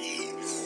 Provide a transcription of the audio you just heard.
Peace.